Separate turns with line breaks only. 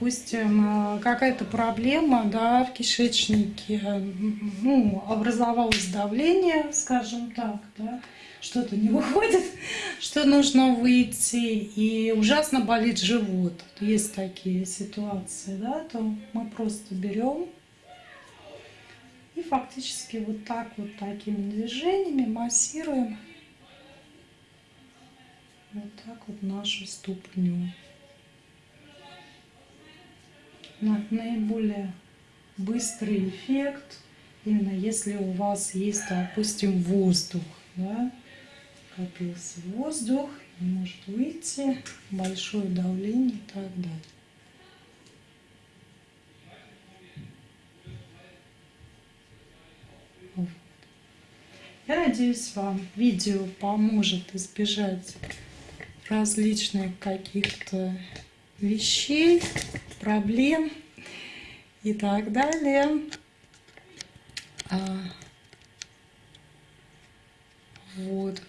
Допустим, э, какая-то проблема да, в кишечнике, ну, образовалось давление, скажем так, да, что-то не выходит, что нужно выйти, и ужасно болит живот. Есть такие ситуации, да, то мы просто берем и фактически вот так вот такими движениями массируем вот так вот нашу ступню наиболее быстрый эффект, именно если у вас есть, допустим, воздух, да, копился воздух, может выйти, большое давление и так далее. Я надеюсь, вам видео поможет избежать различных каких-то вещей, проблем и так далее. А, вот.